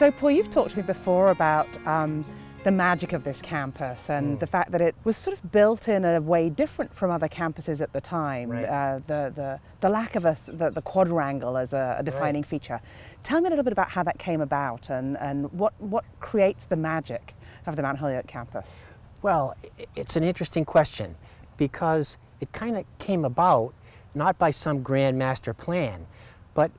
So Paul, you've talked to me before about um, the magic of this campus and mm. the fact that it was sort of built in a way different from other campuses at the time. Right. Uh, the, the, the lack of a, the, the quadrangle as a, a defining right. feature. Tell me a little bit about how that came about and, and what, what creates the magic of the Mount Holyoke campus. Well, it's an interesting question because it kind of came about not by some grand master plan, but,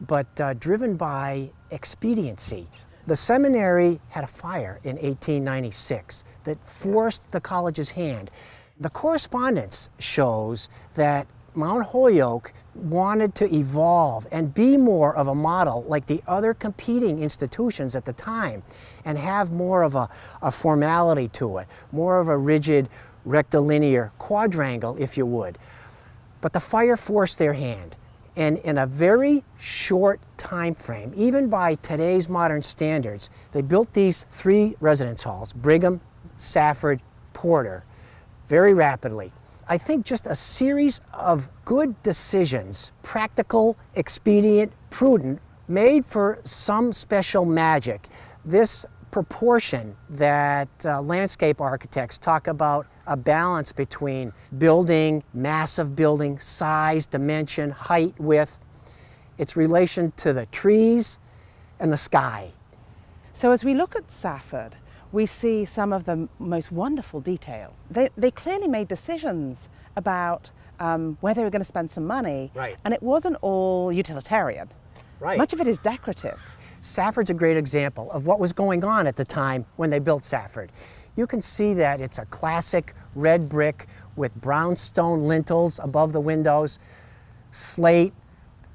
but uh, driven by expediency. The seminary had a fire in 1896 that forced the college's hand. The correspondence shows that Mount Holyoke wanted to evolve and be more of a model like the other competing institutions at the time and have more of a, a formality to it, more of a rigid rectilinear quadrangle, if you would. But the fire forced their hand. And in a very short time frame, even by today's modern standards, they built these three residence halls, Brigham, Safford, Porter, very rapidly. I think just a series of good decisions, practical, expedient, prudent, made for some special magic. This proportion that uh, landscape architects talk about a balance between building, massive building, size, dimension, height, width, its relation to the trees and the sky. So as we look at Safford, we see some of the most wonderful detail. They, they clearly made decisions about um, where they were going to spend some money, right. and it wasn't all utilitarian. Right. Much of it is decorative. Safford's a great example of what was going on at the time when they built Safford. You can see that it's a classic red brick with brownstone lintels above the windows, slate,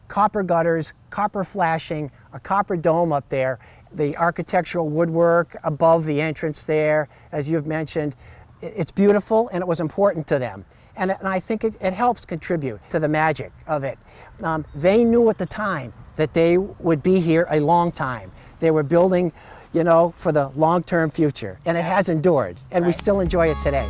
copper gutters, copper flashing, a copper dome up there, the architectural woodwork above the entrance there, as you've mentioned. It's beautiful and it was important to them. And, and I think it, it, helps contribute to the magic of it. Um, they knew at the time that they would be here a long time. They were building, you know, for the long-term future, and it has endured, and right. we still enjoy it today.